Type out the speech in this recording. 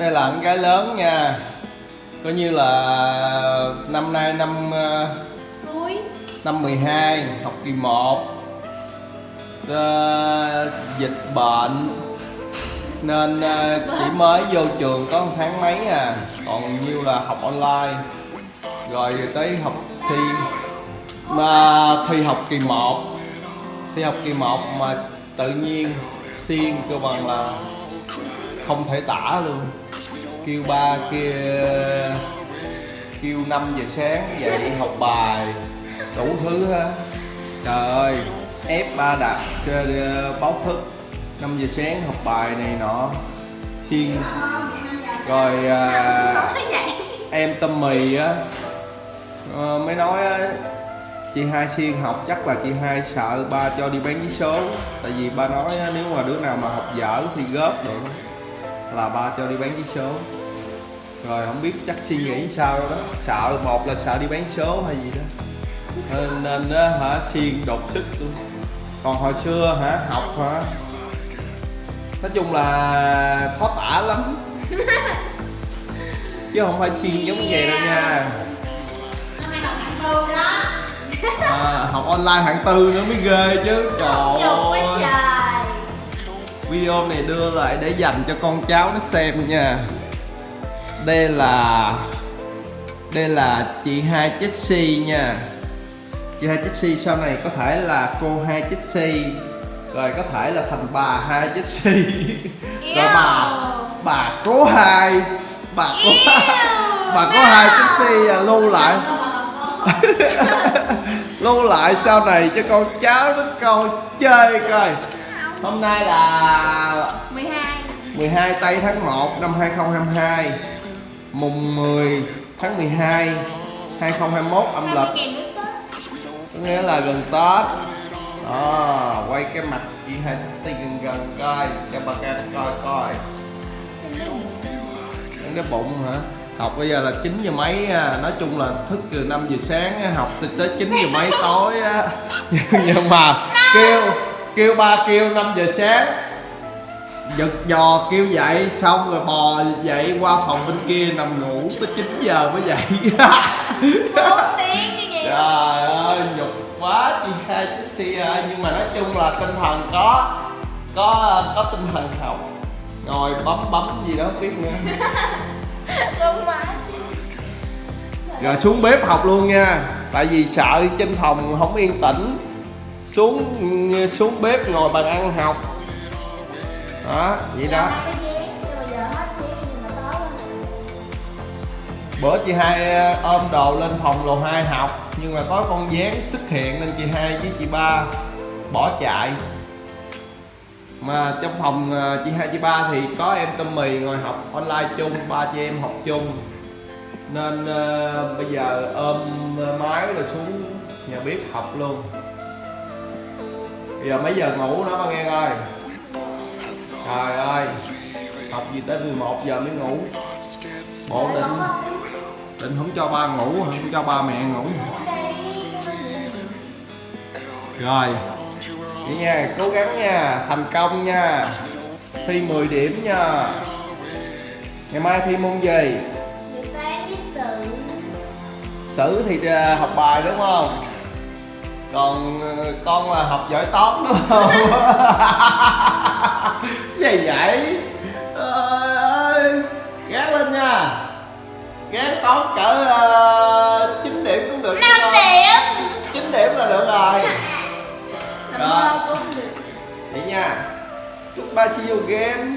đây là con gái lớn nha. Coi như là năm nay năm ờ, cuối năm 12 học kỳ 1 Ờ, dịch bệnh. Nên ờ, chỉ mới vô trường có một tháng mấy à. Còn nhiêu là học online. Rồi tới học thi. Mà thi học kỳ 1 thi học kỳ 1 mà tự nhiên xiên cơ bằng là không thể tả luôn kêu ba kia kêu 5 giờ sáng dậy học bài đủ thứ ha trời ơi ép ba đặt chơi ờ, báo thức. 5 giờ sáng học bài này nọ. Xiên rồi à, em tâm mì á. À, mới nói á chị hai xiên học chắc là chị hai sợ ba cho đi bán vé số. Tại vì ba nói á, nếu mà đứa nào mà học dở thì góp được là ba cho đi bán vé số. Rồi không biết chắc suy nghĩ sao đó. Sợ một là sợ đi bán số hay gì đó. Nên, nên á, hả xiên đột sức luôn. Còn hồi xưa hả học hả? Nói chung là khó tả lắm. Chứ không phải xiên giống vậy đâu nha. Đó. À, học online hạng tư nữa mới ghê chứ. Trời ơi video này đưa lại để dành cho con cháu nó xem nha. Đây là đây là chị hai Jessie nha. Chị hai Jessie sau này có thể là cô hai Jessie rồi có thể là thành bà hai Jessie rồi bà bà cố hai bà có bà có hai Jessie à, lưu lại. Lưu lại sau này cho con cháu nó coi chơi coi hôm nay là 12 12 tây tháng 1 năm 2022 mùng 10 tháng 12 2021 âm lịch. có nghĩa là gần Tết. Đó quay cái mặt chị hai xây gần gần coi cho bà con coi coi. Đến cái bụng hả? Học bây giờ là 9 giờ mấy à. nói chung là thức từ 5 giờ sáng á, học tới 9 giờ mấy tối á. Nhưng mà kêu kêu ba kêu 5 giờ sáng. Giật giò kêu dậy xong rồi bò dậy qua phòng bên kia nằm ngủ tới 9 giờ mới dậy. 4 tiếng như vậy Trời ơi, nhục quá chị hai chiếc xe ơi Nhưng mà nói chung là tinh thần có Có có tinh thần học Ngồi bấm bấm gì đó không biết nữa. Đúng mà Rồi xuống bếp học luôn nha. Tại vì sợ trên phòng không yên tĩnh Xuống xuống bếp ngồi bàn ăn học. Đó, vậy đó. Bữa chị hai ờ, ôm đồ lên phòng lầu 2 học Nhưng mà có con dán xuất hiện nên chị hai với chị ba bỏ chạy. Mà trong phòng ờ, chị hai chị ba thì có em tâm mì ngồi học online chung, ba chị em học chung. Nên ờ, bây giờ ôm máy rồi xuống nhà bếp học luôn Bây giờ mấy giờ ngủ nó ba nghe coi? Trời ơi Học gì tới 11 giờ mới ngủ? Bộ định định không cho ba ngủ không cho ba mẹ ngủ. Rồi vậy nha cố gắng nha thành công nha. Thi 10 điểm nha. Ngày mai thi môn gì? Sử thì à, học bài đúng không còn ờ, con là học giỏi toán đúng không? Gì vậy? Trời ơi gán lên nha. Gán toán cỡ uh, 9 điểm cũng được chứ 5 con. điểm. 9 điểm là được rồi. Rồi. vậy nha. Chúc ba see you again